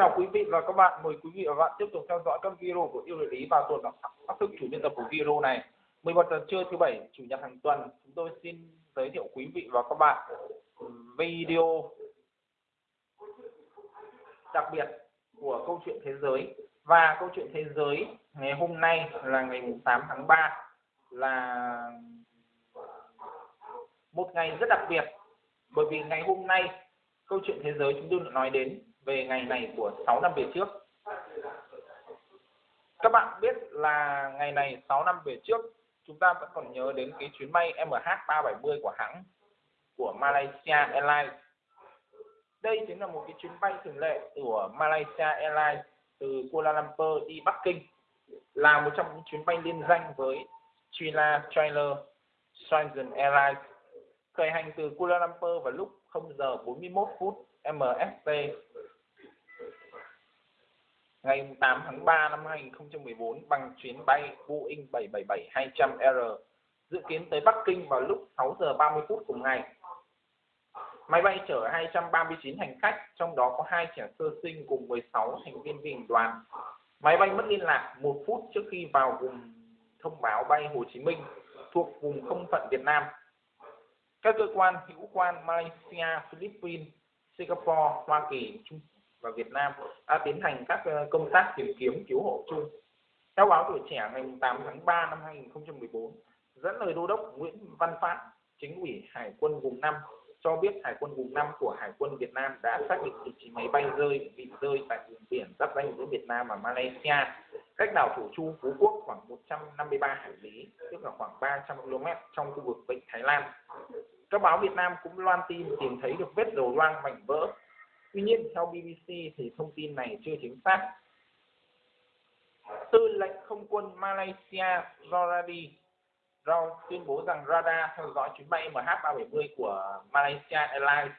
Chào quý vị và các bạn. Mời quý vị và các bạn tiếp tục theo dõi các video của yêu địa lý và tuần phát thức chủ biên tập của video này. 11 giờ trưa thứ bảy chủ nhật hàng tuần, chúng tôi xin giới thiệu quý vị và các bạn video đặc biệt của câu chuyện thế giới và câu chuyện thế giới ngày hôm nay là ngày 8 tháng 3 là một ngày rất đặc biệt bởi vì ngày hôm nay câu chuyện thế giới chúng tôi đã nói đến về ngày này của 6 năm về trước. Các bạn biết là ngày này 6 năm về trước, chúng ta vẫn còn nhớ đến cái chuyến bay MH370 của hãng của Malaysia Airlines. Đây chính là một cái chuyến bay thường lệ của Malaysia Airlines từ Kuala Lumpur đi Bắc Kinh, là một trong những chuyến bay liên danh với China Trailer Transition Airlines, khởi hành từ Kuala Lumpur vào lúc 0 giờ 41 phút MST ngày 8 tháng 3 năm 2014 bằng chuyến bay Boeing 777-200R dự kiến tới Bắc Kinh vào lúc 6 giờ 30 phút cùng ngày. Máy bay chở 239 hành khách, trong đó có hai trẻ sơ sinh cùng 16 thành viên phi hành đoàn. Máy bay mất liên lạc một phút trước khi vào vùng thông báo bay Hồ Chí Minh thuộc vùng không phận Việt Nam. Các cơ quan hữu quan Malaysia, Philippines, Singapore, Hoa Kỳ, Trung và Việt Nam đã tiến hành các ờ, công tác tìm kiếm cứu hộ chung. Theo báo tuổi trẻ ngày 8 tháng 3 năm 2014, dẫn lời đô đốc Nguyễn Văn Phát, chính ủy Hải quân vùng 5 cho biết Hải quân vùng 5 của Hải quân Việt Nam đã xác định vị trí máy bay rơi bị rơi tại vùng biển giáp danh giữa Việt Nam và Malaysia, cách đảo Thổ Chu Phú Quốc khoảng 153 hải lý, tức là khoảng 300 km trong khu vực Vịnh Thái Lan. Các báo Việt Nam cũng loan tin tìm thấy được vết dầu loang mảnh vỡ Tuy nhiên, theo BBC thì thông tin này chưa chính xác. Tư lệnh không quân Malaysia Zoradi Rao tuyên bố rằng radar theo dõi chuyến bay MH370 của Malaysia Airlines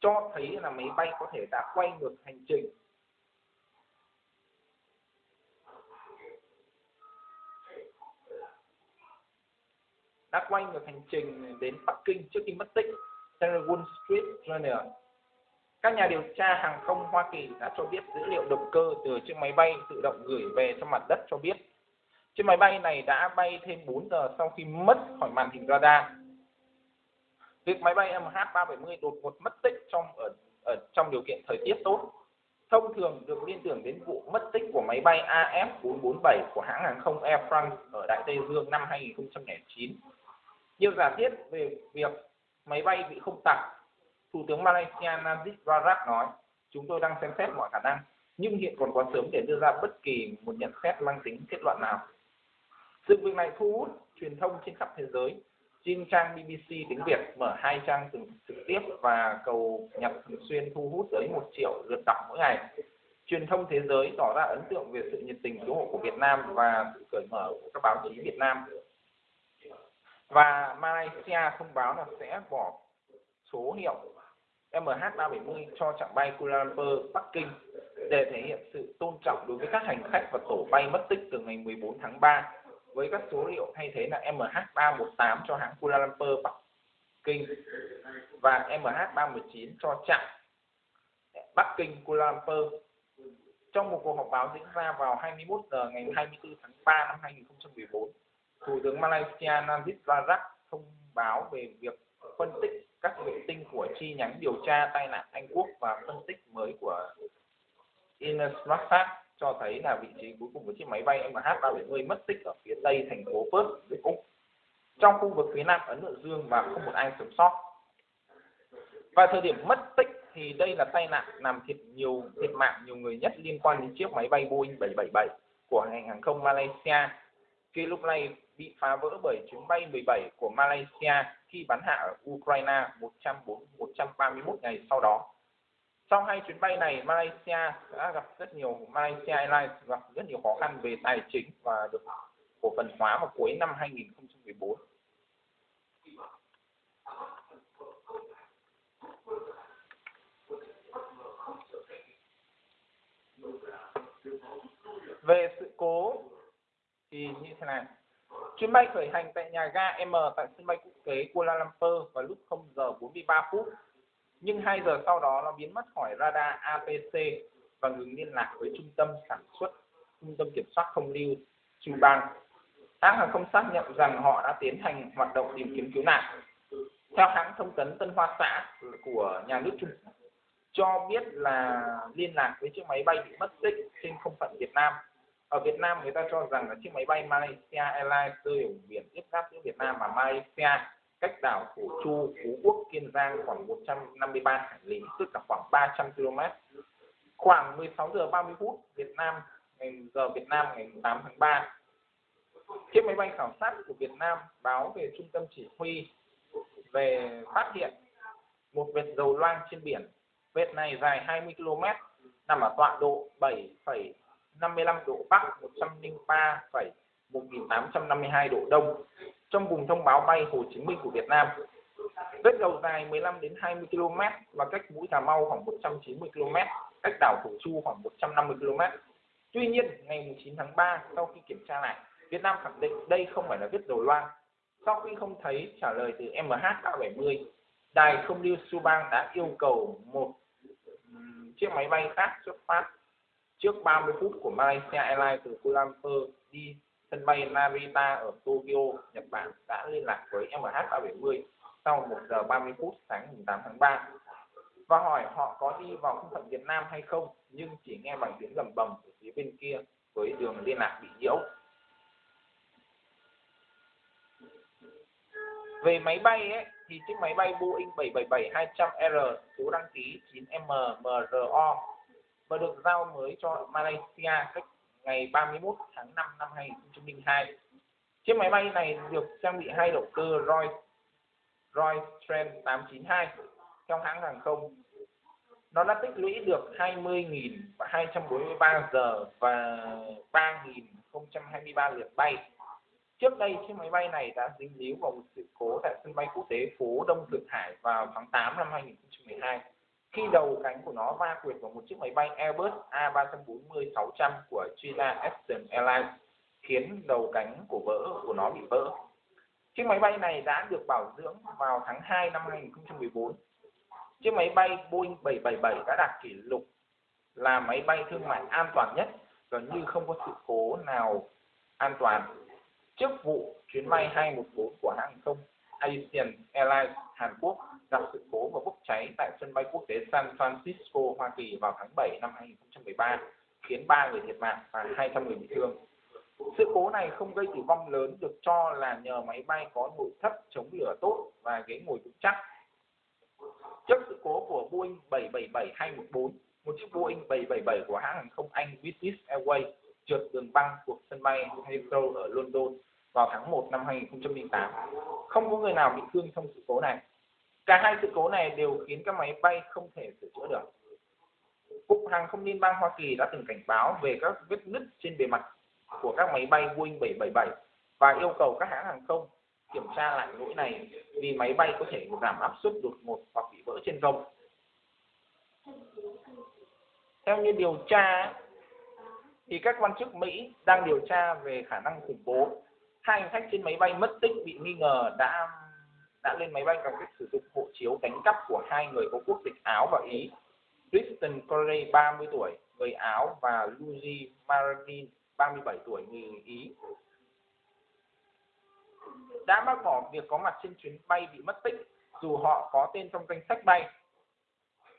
cho thấy là máy bay có thể đã quay ngược hành trình đã quay ngược hành trình đến Bắc Kinh trước khi mất tích theo Wall Street Journal các nhà điều tra hàng không Hoa Kỳ đã cho biết dữ liệu động cơ từ chiếc máy bay tự động gửi về cho mặt đất cho biết chiếc máy bay này đã bay thêm 4 giờ sau khi mất khỏi màn hình radar. Việc máy bay MH370 đột ngột mất tích trong ở, ở trong điều kiện thời tiết tốt thông thường được liên tưởng đến vụ mất tích của máy bay AF447 của hãng hàng không Air France ở Đại Tây Dương năm 2009. Nhiều giả thiết về việc máy bay bị không tặc Thủ tướng Malaysia Najib Razak nói, chúng tôi đang xem xét mọi khả năng, nhưng hiện còn quá sớm để đưa ra bất kỳ một nhận xét mang tính kết luận nào. Sự việc này thu hút truyền thông trên khắp thế giới. Trên trang BBC tiếng Việt mở hai trang trực, trực tiếp và cầu nhật thường xuyên thu hút tới một triệu lượt đọc mỗi ngày. Truyền thông thế giới tỏ ra ấn tượng về sự nhiệt tình cứu hộ của Việt Nam và sự cởi mở của các báo chí Việt Nam. Và Malaysia thông báo là sẽ bỏ số hiệu MH370 cho chặng bay Kuala Lumpur, Bắc Kinh để thể hiện sự tôn trọng đối với các hành khách và tổ bay mất tích từ ngày 14 tháng 3 với các số liệu thay thế là MH318 cho hãng Kuala Lumpur, Bắc Kinh và MH319 cho chặng Bắc Kinh Kuala Lumpur. Trong một cuộc họp báo diễn ra vào 21 giờ ngày 24 tháng 3 năm 2014, Thủ tướng Malaysia Najib Razak thông báo về việc phân tích các vệ tinh của chi nhánh điều tra tai nạn Anh Quốc và phân tích mới của Inmarsat cho thấy là vị trí cuối cùng của chiếc máy bay MH370 mất tích ở phía tây thành phố Perth, Đức Úc. Trong khu vực phía nam Ấn Độ Dương và không một ai sống sót. Và thời điểm mất tích thì đây là tai nạn làm thiệt nhiều thiệt mạng nhiều người nhất liên quan đến chiếc máy bay Boeing 777 của ngành hàng không Malaysia. Khi lúc này bị phá vỡ bởi chuyến bay 17 của Malaysia khi bắn hạ ở Ukraine 131 ngày sau đó. Sau hai chuyến bay này, Malaysia đã gặp rất nhiều Malaysia Airlines gặp rất nhiều khó khăn về tài chính và được cổ phần hóa vào cuối năm 2014. Về sự cố thì như thế này Chuyến bay khởi hành tại nhà ga M tại sân bay quốc tế Kuala Lumpur vào lúc 0 giờ 43 phút, nhưng 2 giờ sau đó nó biến mất khỏi radar APC và ngừng liên lạc với trung tâm sản xuất, trung tâm kiểm soát không lưu Subang. Hãng hàng không xác nhận rằng họ đã tiến hành hoạt động tìm kiếm cứu nạn. Theo hãng thông tấn Tân Hoa Xã của nhà nước Trung Quốc, cho biết là liên lạc với chiếc máy bay bị mất tích trên không phận Việt Nam. Ở Việt Nam người ta cho rằng là chiếc máy bay Malaysia Airlines rơi ở biển tiếp giáp giữa Việt Nam và Malaysia cách đảo Thổ Chu, Phú Quốc, Kiên Giang khoảng 153 hải lý, tức là khoảng 300 km. Khoảng 16 giờ 30 phút Việt Nam ngày giờ Việt Nam ngày 8 tháng 3. Chiếc máy bay khảo sát của Việt Nam báo về trung tâm chỉ huy về phát hiện một vệt dầu loang trên biển. Vệt này dài 20 km, nằm ở tọa độ 55 độ Bắc, 103,1852 độ Đông trong vùng thông báo bay Hồ Chí Minh của Việt Nam. Vết dầu dài 15 đến 20 km và cách mũi Cà Mau khoảng 190 km, cách đảo Thổ Chu khoảng 150 km. Tuy nhiên, ngày 9 tháng 3, sau khi kiểm tra lại, Việt Nam khẳng định đây không phải là vết dầu loang. Sau khi không thấy trả lời từ MH370, đài không lưu Subang đã yêu cầu một chiếc máy bay khác xuất phát trước 30 phút của Malaysia Airlines từ Kuala Lumpur đi sân bay Narita ở Tokyo, Nhật Bản đã liên lạc với MH370 sau 1 giờ 30 phút sáng 8 tháng 3 và hỏi họ có đi vào không phận Việt Nam hay không nhưng chỉ nghe bằng tiếng gầm bầm ở phía bên kia với đường liên lạc bị nhiễu. Về máy bay ấy, thì chiếc máy bay Boeing 777-200R số đăng ký 9MMRO và được giao mới cho Malaysia cách ngày 31 tháng 5 năm 2002. Chiếc máy bay này được trang bị hai động cơ Rolls-Royce Trent 892 trong hãng hàng không. Nó đã tích lũy được 20.243 giờ và 3.023 lượt bay. Trước đây, chiếc máy bay này đã dính líu vào một sự cố tại sân bay quốc tế phố Đông Thượng Hải vào tháng 8 năm 2012 khi đầu cánh của nó va quệt vào một chiếc máy bay Airbus A340-600 của China Eastern Airlines, khiến đầu cánh của vỡ, của nó bị vỡ. Chiếc máy bay này đã được bảo dưỡng vào tháng 2 năm 2014. Chiếc máy bay Boeing 777 đã đạt kỷ lục là máy bay thương mại an toàn nhất gần như không có sự cố nào an toàn. Trước vụ chuyến bay 214 của hãng không Asian Airlines Hàn Quốc gặp sự cố và bốc cháy tại sân bay quốc tế San Francisco, Hoa Kỳ vào tháng 7 năm 2013, khiến 3 người thiệt mạng và 200 người bị thương. Sự cố này không gây tử vong lớn được cho là nhờ máy bay có nội thất chống lửa tốt và ghế ngồi vững chắc. Trước sự cố của Boeing 777-214, một chiếc Boeing 777 của hãng hàng không Anh British Airways trượt đường băng thuộc sân bay Heathrow ở London vào tháng 1 năm 2008. Không có người nào bị thương trong sự cố này. Cả hai sự cố này đều khiến các máy bay không thể sửa chữa được. Cục Hàng không Liên bang Hoa Kỳ đã từng cảnh báo về các vết nứt trên bề mặt của các máy bay Boeing 777 và yêu cầu các hãng hàng không kiểm tra lại lỗi này vì máy bay có thể giảm áp suất đột ngột hoặc bị vỡ trên không. Theo như điều tra, thì các quan chức Mỹ đang điều tra về khả năng khủng bố. Hai hành khách trên máy bay mất tích bị nghi ngờ đã đã lên máy bay bằng cách sử dụng hộ chiếu cánh cắp của hai người có quốc tịch Áo và Ý. Tristan Corey 30 tuổi, người Áo và Luigi Maradin 37 tuổi, người Ý. Đã bác bỏ việc có mặt trên chuyến bay bị mất tích dù họ có tên trong danh sách bay.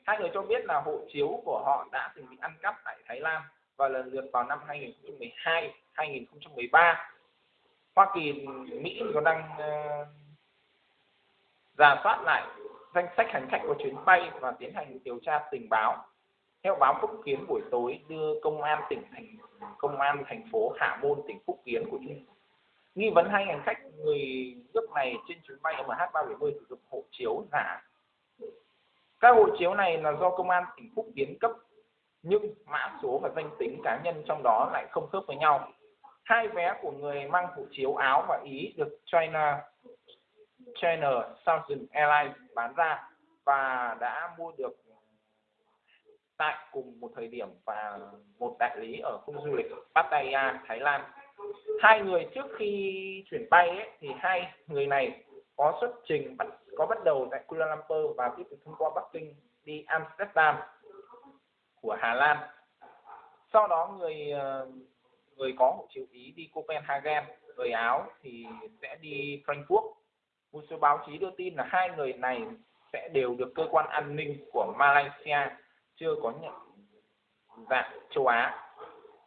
Hai người cho biết là hộ chiếu của họ đã từng bị ăn cắp tại Thái Lan và lần lượt vào năm 2012, 2013. Hoa Kỳ, Mỹ có đang uh, giả soát lại danh sách hành khách của chuyến bay và tiến hành điều tra tình báo. Theo báo Phúc Kiến buổi tối đưa công an tỉnh thành, công an thành phố Hạ Môn, tỉnh Phúc Kiến của Trung nghi vấn hai hành khách người nước này trên chuyến bay MH370 sử dụng hộ chiếu giả. Các hộ chiếu này là do công an tỉnh Phúc Kiến cấp, nhưng mã số và danh tính cá nhân trong đó lại không khớp với nhau. Hai vé của người mang hộ chiếu Áo và Ý được China China Southern Airlines bán ra và đã mua được tại cùng một thời điểm và một đại lý ở khu du lịch Pattaya, Thái Lan. Hai người trước khi chuyển bay ấy, thì hai người này có xuất trình có bắt đầu tại Kuala Lumpur và tiếp tục thông qua Bắc Kinh đi Amsterdam của Hà Lan. Sau đó người ờ, người có hộ chiếu Ý đi Copenhagen, người Áo thì sẽ đi Frankfurt. Một số báo chí đưa tin là hai người này sẽ đều được cơ quan an ninh của Malaysia chưa có nhận dạng châu Á.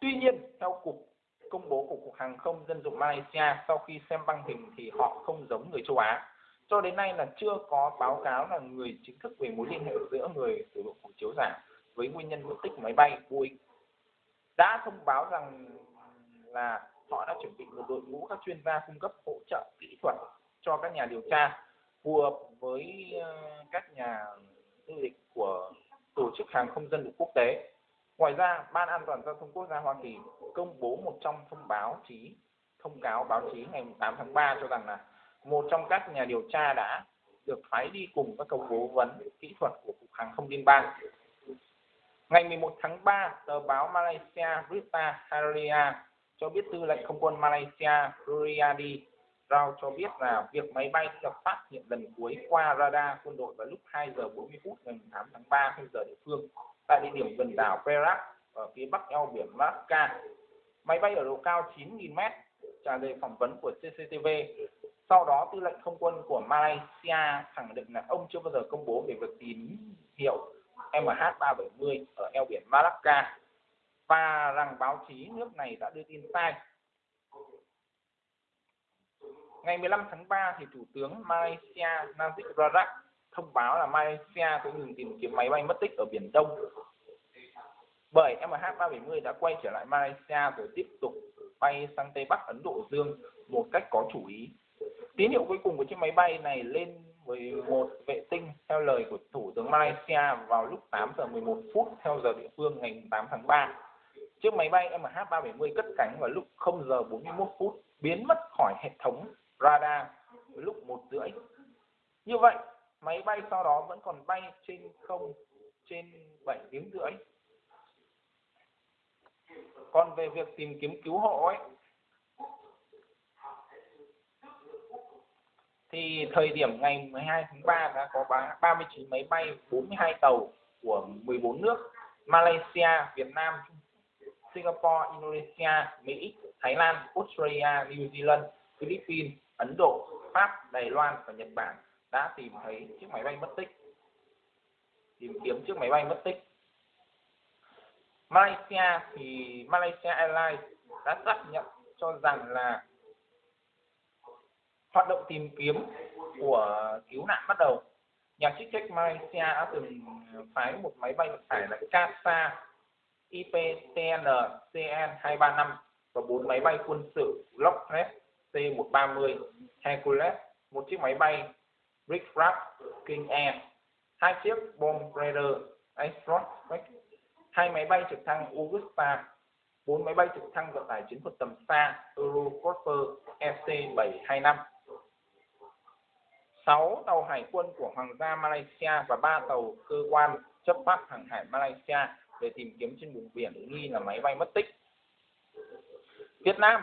Tuy nhiên, theo cục công bố của cục hàng không dân dụng Malaysia sau khi xem băng hình thì họ không giống người châu Á. Cho đến nay là chưa có báo cáo là người chính thức về mối liên hệ giữa người sử dụng hộ chiếu giả với nguyên nhân mất tích máy bay Boeing. Đã thông báo rằng là họ đã chuẩn bị một đội ngũ các chuyên gia cung cấp hỗ trợ kỹ thuật cho các nhà điều tra phù hợp với ờ, các nhà du lịch của tổ chức hàng không dân dụng quốc tế. Ngoài ra, Ban An toàn giao thông quốc gia Hoa Kỳ công bố một trong thông báo chí thông cáo báo chí ngày 8 tháng 3 cho rằng là một trong các nhà điều tra đã được phái đi cùng các công cố vấn kỹ thuật của cục hàng không liên bang. Ngày 11 tháng 3, tờ báo Malaysia Berita Harian cho biết tư lệnh không quân Malaysia Ruriadi giao cho biết là việc máy bay được phát hiện lần cuối qua radar quân đội vào lúc 2 giờ 40 phút ngày 8 tháng 3 theo giờ địa phương tại địa điểm gần đảo Perak ở phía bắc eo biển Malacca. Máy bay ở độ cao 9.000 m trả lời phỏng vấn của CCTV. Sau đó, tư lệnh không quân của Malaysia khẳng định là ông chưa bao giờ công bố về việc tín hiệu MH370 ở eo biển Malacca và rằng báo chí nước này đã đưa tin sai. Ngày 15 tháng 3 thì Thủ tướng Malaysia Najib Razak thông báo là Malaysia sẽ ngừng tìm kiếm máy bay mất tích ở Biển Đông bởi MH370 đã quay trở lại Malaysia rồi tiếp tục bay sang Tây Bắc Ấn Độ Dương một cách có chủ ý. Tín hiệu cuối cùng của chiếc máy bay này lên với một vệ tinh theo lời của Thủ tướng Malaysia vào lúc 8 giờ 11 phút theo giờ địa phương ngày 8 tháng 3. Chiếc máy bay MH370 cất cánh vào lúc 0 giờ 41 phút, biến mất khỏi hệ thống radar lúc một rưỡi. Như vậy, máy bay sau đó vẫn còn bay trên không trên 7 tiếng rưỡi. Còn về việc tìm kiếm cứu hộ ấy, thì thời điểm ngày 12 tháng 3 đã có 39 máy bay, 42 tàu của 14 nước Malaysia, Việt Nam, Singapore, Indonesia, Mỹ, Thái Lan, Australia, New Zealand, Philippines, Ấn Độ, Pháp, Đài Loan và Nhật Bản đã tìm thấy chiếc máy bay mất tích. Tìm kiếm chiếc máy bay mất tích. Malaysia thì Malaysia Airlines đã xác nhận cho rằng là hoạt động tìm kiếm của cứu nạn bắt đầu. Nhà chức trách Malaysia đã từng phái một máy bay vận tải là Kasa IPTN CN235 và bốn máy bay quân sự Lockheed C-130 Hercules, một chiếc máy bay Rick-Raff King Air, hai chiếc Bomb Raider Astrot hai máy bay trực thăng Augusta, bốn máy bay trực thăng vận tải chiến thuật tầm xa Eurocopter EC-725, sáu tàu hải quân của Hoàng gia Malaysia và ba tàu cơ quan chấp pháp hàng hải Malaysia để tìm kiếm trên vùng biển nghi là máy bay mất tích. Việt Nam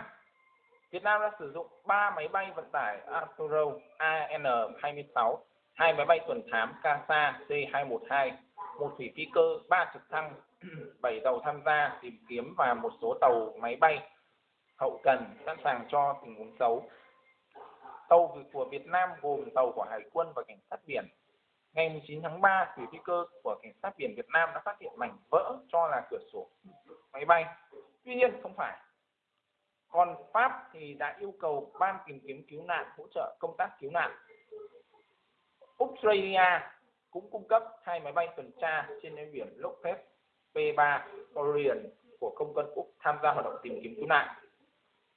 Việt Nam đã sử dụng 3 máy bay vận tải Arturo AN-26, hai máy bay tuần thám CASA C-212, một thủy phi cơ, ba trực thăng, 7 tàu tham gia tìm kiếm và một số tàu máy bay hậu cần sẵn sàng cho tình huống xấu. Tàu của Việt Nam gồm tàu của Hải quân và Cảnh sát biển. Ngày 9 tháng 3, thủy phi cơ của Cảnh sát biển Việt Nam đã phát hiện mảnh vỡ cho là cửa sổ máy bay. Tuy nhiên không phải còn Pháp thì đã yêu cầu ban tìm kiếm cứu nạn hỗ trợ công tác cứu nạn Australia cũng cung cấp hai máy bay tuần tra trên eo biển Lockheed P3 Orion của công quân Úc tham gia hoạt động tìm kiếm cứu nạn.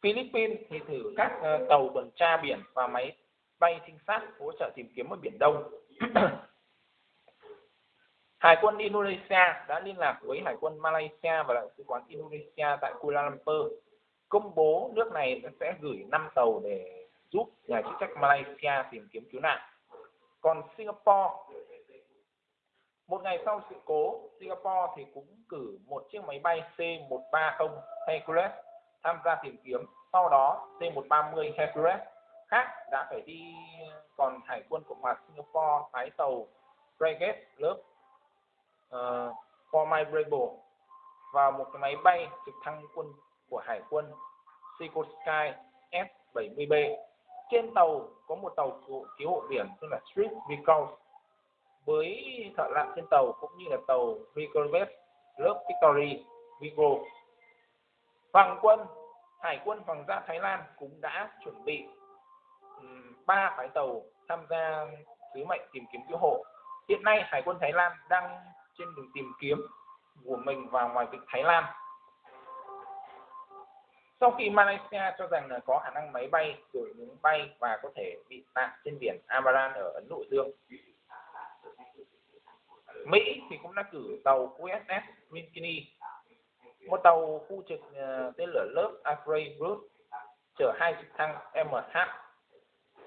Philippines thì thử các ờ, tàu tuần tra biển và máy bay trinh sát hỗ trợ tìm kiếm ở Biển Đông. Hải quân Indonesia đã liên lạc với Hải quân Malaysia và Đại sứ quán Indonesia tại Kuala Lumpur công bố nước này sẽ gửi 5 tàu để giúp nhà chức trách Malaysia tìm kiếm cứu nạn. Còn Singapore, một ngày sau sự cố, Singapore thì cũng cử một chiếc máy bay C-130 Hercules tham gia tìm kiếm. Sau đó, C-130 Hercules khác đã phải đi còn hải quân cộng hòa Singapore phái tàu frigate lớp uh, ờ, Formidable và một cái máy bay trực thăng quân của hải quân Sikorsky Sky S-70B. Trên tàu có một tàu cứu hộ biển tên là Street Recall với thợ lặn trên tàu cũng như là tàu Recall lớp Victory Vigo. Hoàng quân, Hải quân Hoàng gia Thái Lan cũng đã chuẩn bị ba phái tàu tham gia sứ mệnh tìm kiếm cứu hộ. Hiện nay Hải quân Thái Lan đang trên đường tìm kiếm của mình và ngoài vịnh Thái Lan. Sau khi Malaysia cho rằng là có khả năng máy bay rồi những bay và có thể bị nạn trên biển Amaran ở Ấn Độ Dương. Mỹ thì cũng đã cử tàu USS Minkini, một tàu khu trực ờ, tên lửa lớp Afray Brut chở hai trực thăng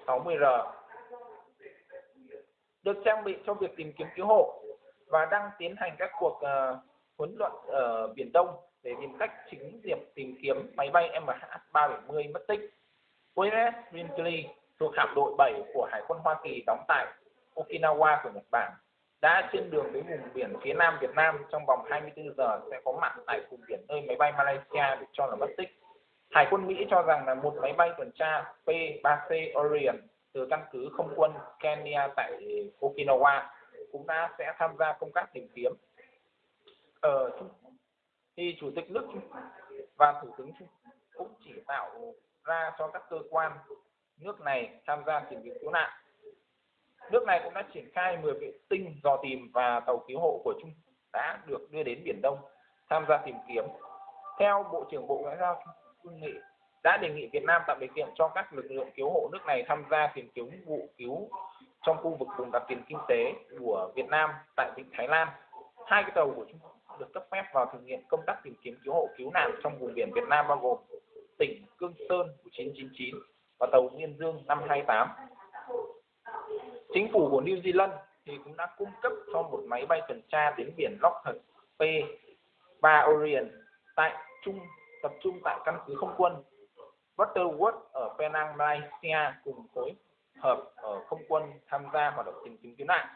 MH-60R được trang bị cho việc tìm kiếm cứu hộ và đang tiến hành các cuộc uh, huấn luyện ở Biển Đông để tìm cách chính diệp tìm kiếm máy bay MH370 mất tích. USS Brinkley thuộc hạm đội 7 của Hải quân Hoa Kỳ đóng tại Okinawa của Nhật Bản, đã trên đường đến vùng biển phía nam Việt Nam trong vòng 24 giờ sẽ có mặt tại vùng biển nơi máy bay Malaysia được cho là mất tích. Hải quân Mỹ cho rằng là một máy bay tuần tra P-3C Orion từ căn cứ không quân Kenya tại Okinawa cũng đã sẽ tham gia công tác tìm kiếm Ờ, ở Trung thì chủ tịch nước Trung và thủ tướng Trung cũng chỉ tạo ra cho các cơ quan nước này tham gia tìm kiếm cứu nạn nước này cũng đã triển khai 10 vệ tinh dò tìm và tàu cứu hộ của Trung đã được đưa đến Biển Đông tham gia tìm kiếm. Theo Bộ trưởng Bộ Ngoại giao Trung Nghị, đã đề nghị Việt Nam tạo điều kiện cho các lực lượng cứu hộ nước này tham gia tìm kiếm vụ cứu trong khu vực vùng đặc quyền kinh tế của Việt Nam tại vịnh Thái Lan. Hai cái tàu của Trung Quốc được cấp phép vào thực hiện công tác tìm kiếm cứu hộ cứu nạn trong vùng biển Việt Nam bao gồm tỉnh Cương Sơn 1999 và tàu Niên Dương 528 chính phủ của New Zealand thì cũng đã cung cấp cho một máy bay tuần tra đến biển Lockhart P 3 Orion tại trung tập trung tại căn cứ không quân Butterworth ở Penang, Malaysia cùng phối hợp ở không quân tham gia hoạt động tìm kiếm cứu nạn.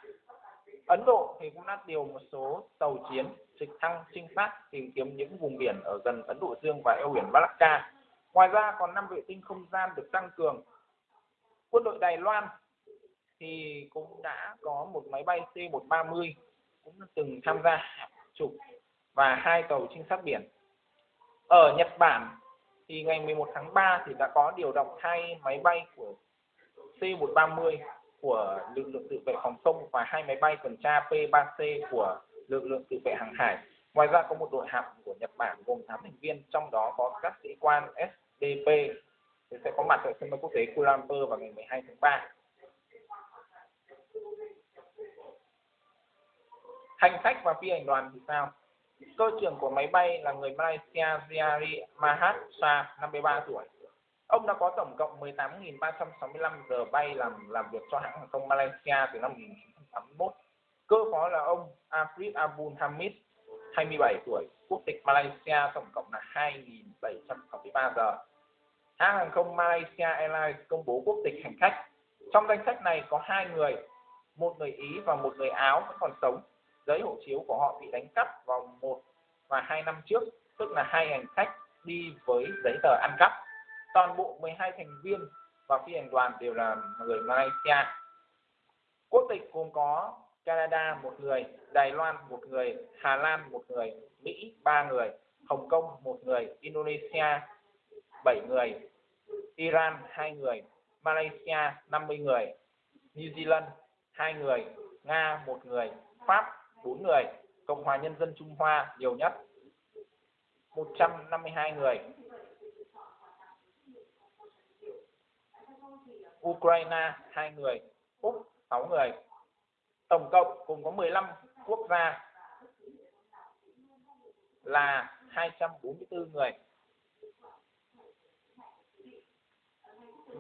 Ấn Độ thì cũng đã điều một số tàu chiến trực thăng trinh sát tìm kiếm những vùng biển ở gần Ấn Độ Dương và eo biển Malacca. Ngoài ra còn năm vệ tinh không gian được tăng cường. Quân đội Đài Loan thì cũng đã có một máy bay C-130 cũng từng tham gia chụp và hai tàu trinh sát biển. Ở Nhật Bản thì ngày 11 tháng 3 thì đã có điều động hai máy bay của C-130 của lực lượng tự vệ phòng không và hai máy bay tuần tra P-3C của lực lượng tự vệ hàng hải. Ngoài ra có một đội hạm của Nhật Bản gồm 8 thành viên, trong đó có các sĩ quan SDP sẽ có mặt tại sân bay quốc tế Kuala Lumpur vào ngày 12 tháng 3. hành khách và phi hành đoàn thì sao cơ trưởng của máy bay là người Malaysia Ziari Mahat Shah 53 tuổi ông đã có tổng cộng 18.365 giờ bay làm làm việc cho hãng hàng không Malaysia từ năm 1981 cơ phó là ông Afrid Abul Hamid 27 tuổi, quốc tịch Malaysia, tổng cộng là 2.763 giờ. Hãng hàng không Malaysia Airlines công bố quốc tịch hành khách. Trong danh sách này có hai người, một người Ý và một người Áo vẫn còn sống. Giấy hộ chiếu của họ bị đánh cắp vào một và hai năm trước, tức là hai hành khách đi với giấy tờ ăn cắp. Toàn bộ 12 thành viên và phi hành đoàn đều là người Malaysia. Quốc tịch gồm có Canada một người Đài Loan một người Hà Lan một người Mỹ ba người Hồng Kông một người Indonesia 7 người Iran 2 người Malaysia 50 người New Zealand 2 người Nga 1 người Pháp 4 người, Cộng hòa Nhân dân Trung Hoa nhiều nhất 152 người. Ukraine 2 người, Úc 6 người. Tổng cộng cùng có 15 quốc gia là 244 người.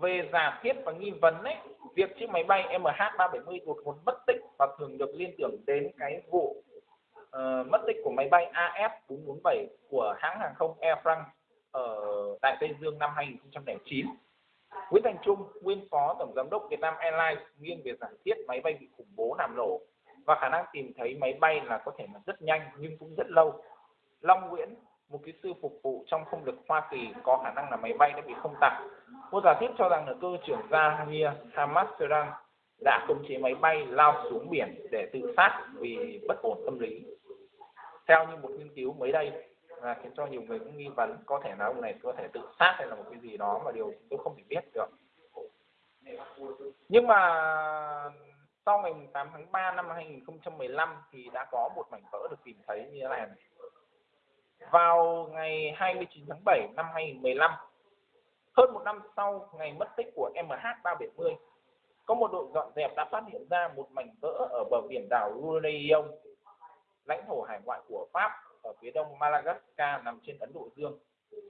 Về giả thiết và nghi vấn ấy, việc chiếc máy bay MH370 đột ngột mất tích và thường được liên tưởng đến cái vụ uh, mất tích của máy bay AF447 của hãng hàng không Air France ở tại Tây Dương năm 2009. Nguyễn Thành Trung, nguyên phó tổng giám đốc Vietnam Airlines nghiêng về giả thiết máy bay bị khủng bố làm nổ và khả năng tìm thấy máy bay là có thể là rất nhanh nhưng cũng rất lâu. Long Nguyễn, một kỹ sư phục vụ trong không lực Hoa Kỳ có khả năng là máy bay đã bị không tặc. Một giả thiết cho rằng là cơ trưởng Zahir Hamaseran đã khống chế máy bay lao xuống biển để tự sát vì bất ổn tâm lý. Theo như một nghiên cứu mới đây là khiến cho nhiều người cũng nghi vấn có thể là ông này có thể tự sát hay là một cái gì đó mà điều tôi không thể biết được. Nhưng mà sau ngày 8 tháng 3 năm 2015 thì đã có một mảnh vỡ được tìm thấy như thế này. Vào ngày 29 tháng 7 năm 2015, hơn một năm sau ngày mất tích của MH370, có một đội dọn dẹp đã phát hiện ra một mảnh vỡ ở bờ biển đảo Réunion, lãnh thổ hải ngoại của Pháp ở phía đông Madagascar nằm trên Ấn Độ Dương.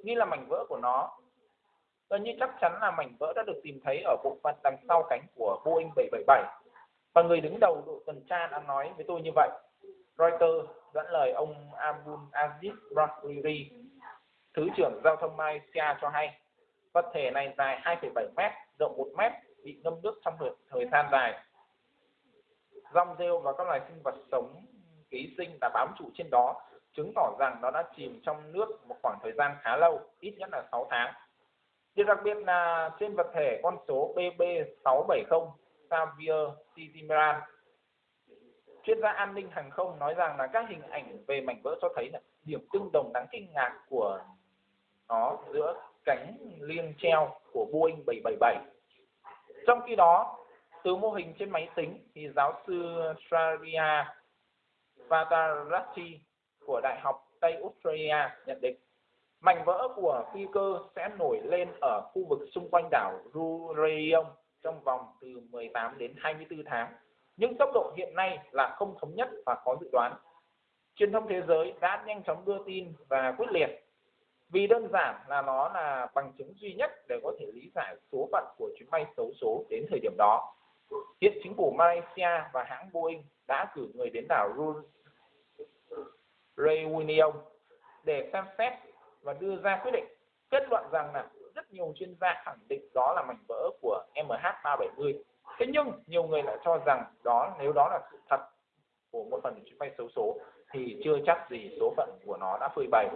Nghi là mảnh vỡ của nó. Gần như chắc chắn là mảnh vỡ đã được tìm thấy ở bộ phận đằng sau cánh của Boeing 777. Và người đứng đầu đội tuần tra đã nói với tôi như vậy. Reuters dẫn lời ông Abdul Aziz Rahiri, Thứ trưởng Giao thông Malaysia cho hay, vật thể này dài 2,7 mét, rộng 1 mét, bị ngâm nước trong thời gian dài. Rong rêu và các loài sinh vật sống ký sinh đã bám trụ trên đó, chứng tỏ rằng nó đã chìm trong nước một khoảng thời gian khá lâu, ít nhất là 6 tháng. Điều đặc biệt là trên vật thể con số BB670 Xavier Tizimran chuyên gia an ninh hàng không nói rằng là các hình ảnh về mảnh vỡ cho thấy là điểm tương đồng đáng kinh ngạc của nó giữa cánh liêng treo của Boeing 777 trong khi đó từ mô hình trên máy tính thì giáo sư Sharia Vatarati của Đại học Tây Australia nhận định, mảnh vỡ của phi cơ sẽ nổi lên ở khu vực xung quanh đảo Rurion trong vòng từ 18 đến 24 tháng nhưng tốc độ hiện nay là không thống nhất và khó dự đoán. Truyền thông thế giới đã nhanh chóng đưa tin và quyết liệt vì đơn giản là nó là bằng chứng duy nhất để có thể lý giải số phận của chuyến bay xấu số đến thời điểm đó. Hiện chính phủ Malaysia và hãng Boeing đã cử người đến đảo Reunion để xem xét và đưa ra quyết định kết luận rằng là rất nhiều chuyên gia khẳng định đó là mảnh vỡ của MH370 thế nhưng nhiều người lại cho rằng đó, nếu đó là sự thật của một phần chuyến bay xấu số, thì chưa chắc gì số phận của nó đã phơi bày.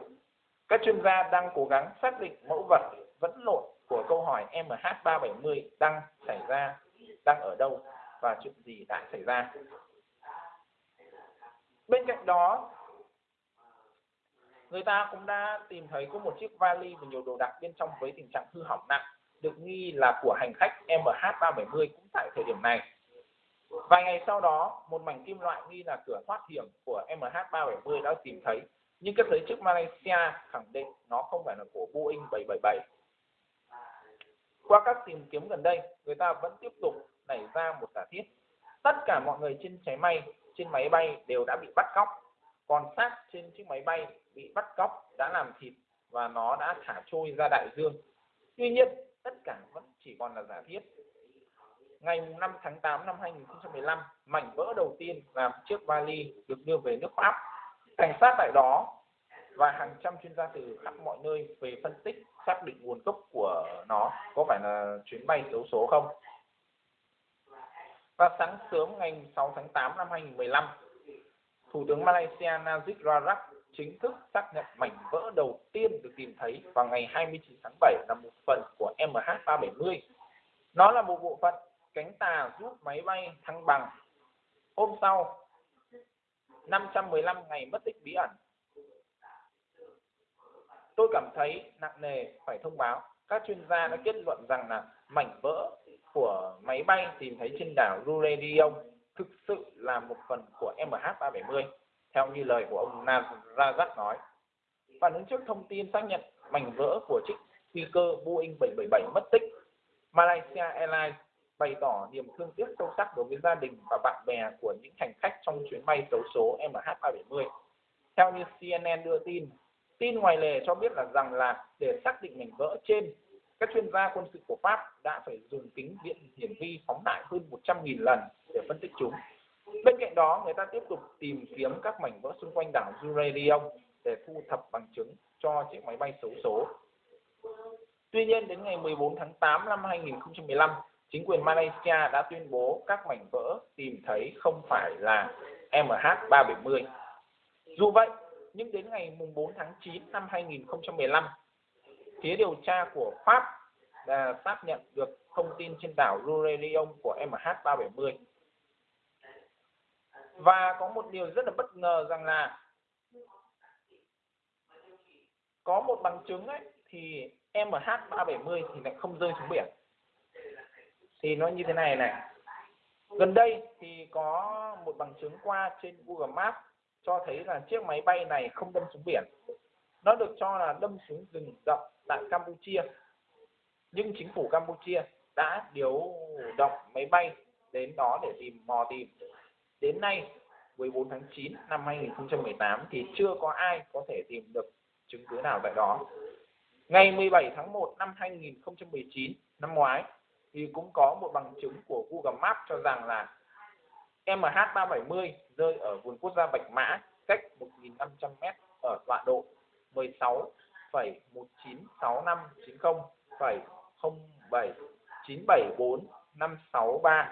Các chuyên gia đang cố gắng xác định mẫu vật vẫn lộn của câu hỏi MH370 đang xảy ra, đang ở đâu và chuyện gì đã xảy ra. Bên cạnh đó người ta cũng đã tìm thấy có một chiếc vali và nhiều đồ đạc bên trong với tình trạng hư hỏng nặng được nghi là của hành khách MH370 cũng tại thời điểm này. Vài ngày sau đó, một mảnh kim loại nghi là cửa thoát hiểm của MH370 đã tìm thấy, nhưng các giới chức Malaysia khẳng định nó không phải là của Boeing 777. Qua các tìm kiếm gần đây, người ta vẫn tiếp tục nảy ra một giả thiết. Tất cả mọi người trên máy bay, trên máy bay đều đã bị bắt cóc, còn xác trên chiếc máy bay bị bắt cóc đã làm thịt và nó đã thả trôi ra đại dương. Tuy nhiên, tất cả vẫn chỉ còn là giả thiết. Ngày 5 tháng 8 năm 2015, mảnh vỡ đầu tiên là chiếc vali được đưa về nước Pháp. Cảnh sát tại đó và hàng trăm chuyên gia từ khắp mọi nơi về phân tích xác định nguồn gốc của nó có phải là chuyến bay xấu số không. Và sáng sớm ngày 6 tháng 8 năm 2015, Thủ tướng Malaysia Najib Razak chính thức xác nhận mảnh vỡ đầu tiên được tìm thấy vào ngày 29 tháng 7 là một phần của MH370. Nó là một bộ phận cánh tà giúp máy bay thăng bằng. Hôm sau, 515 ngày mất tích bí ẩn. Tôi cảm thấy nặng nề phải thông báo. Các chuyên gia đã kết luận rằng là mảnh vỡ của máy bay tìm thấy trên đảo Ruredion thực sự là một phần của MH370 theo như lời của ông Razak nói. Phản ứng trước thông tin xác nhận mảnh vỡ của chiếc phi cơ Boeing 777 mất tích, Malaysia Airlines bày tỏ niềm thương tiếc sâu sắc đối với gia đình và bạn bè của những hành khách trong chuyến bay xấu số MH370. Theo như CNN đưa tin, tin ngoài lề cho biết là rằng là để xác định mảnh vỡ trên, các chuyên gia quân sự của Pháp đã phải dùng kính viễn hiển vi phóng đại hơn 100.000 lần để phân tích chúng. Bên cạnh đó, người ta tiếp tục tìm kiếm các mảnh vỡ xung quanh đảo Jurelion để thu thập bằng chứng cho chiếc máy bay xấu số. Tuy nhiên đến ngày 14 tháng 8 năm 2015, chính quyền Malaysia đã tuyên bố các mảnh vỡ tìm thấy không phải là MH370. Dù vậy, nhưng đến ngày 4 tháng 9 năm 2015, phía điều tra của Pháp đã xác nhận được thông tin trên đảo Lurelion của MH370. Và có một điều rất là bất ngờ rằng là có một bằng chứng ấy, thì MH370 thì lại không rơi xuống biển. Thì nó như thế này này. Gần đây thì có một bằng chứng qua trên Google Maps cho thấy là chiếc máy bay này không đâm xuống biển. Nó được cho là đâm xuống rừng rậm tại Campuchia. Nhưng chính phủ Campuchia đã điều động máy bay đến đó để tìm, mò tìm. Đến nay 14 tháng 9 năm 2018 thì chưa có ai có thể tìm được chứng cứ nào vậy đó. Ngày 17 tháng 1 năm 2019 năm ngoái thì cũng có một bằng chứng của Google Maps cho rằng là MH370 rơi ở vườn quốc gia Bạch Mã cách 1.500m ở tọa độ 16,19650,07974563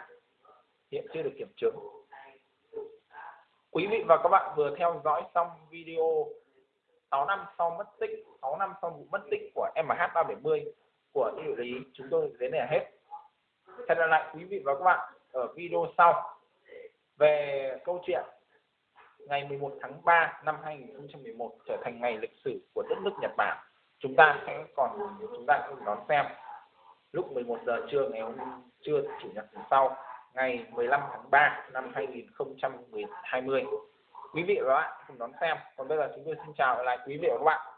hiện chưa được kiểm chứng. Quý vị và các bạn vừa theo dõi xong video 6 năm sau mất tích 6 năm sau vụ mất tích của MH370 của địa lý, chúng tôi đến đây là hết. Hẹn gặp lại quý vị và các bạn ở video sau. Về câu chuyện, ngày 11 tháng 3 năm 2011 trở thành ngày lịch sử của đất nước Nhật Bản, chúng ta sẽ còn, chúng ta sẽ đón xem lúc 11 giờ trưa ngày hôm, trưa, chủ nhật sau ngày 15 tháng 3 năm 2020 quý vị và các bạn cùng đón xem. Còn bây giờ chúng tôi xin chào lại quý vị và các bạn.